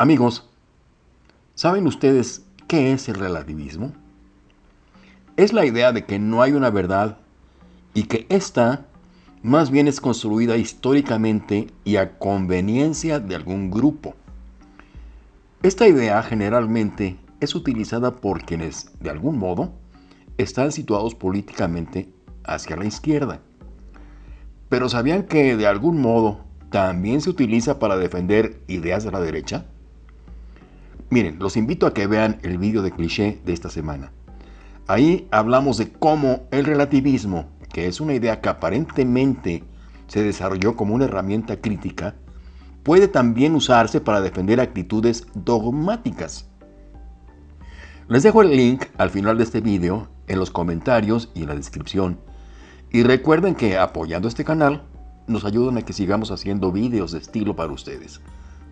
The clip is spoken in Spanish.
Amigos, ¿saben ustedes qué es el relativismo? Es la idea de que no hay una verdad y que ésta más bien es construida históricamente y a conveniencia de algún grupo. Esta idea generalmente es utilizada por quienes, de algún modo, están situados políticamente hacia la izquierda. Pero ¿sabían que de algún modo también se utiliza para defender ideas de la derecha? Miren, los invito a que vean el vídeo de cliché de esta semana. Ahí hablamos de cómo el relativismo, que es una idea que aparentemente se desarrolló como una herramienta crítica, puede también usarse para defender actitudes dogmáticas. Les dejo el link al final de este vídeo, en los comentarios y en la descripción. Y recuerden que apoyando este canal nos ayudan a que sigamos haciendo vídeos de estilo para ustedes.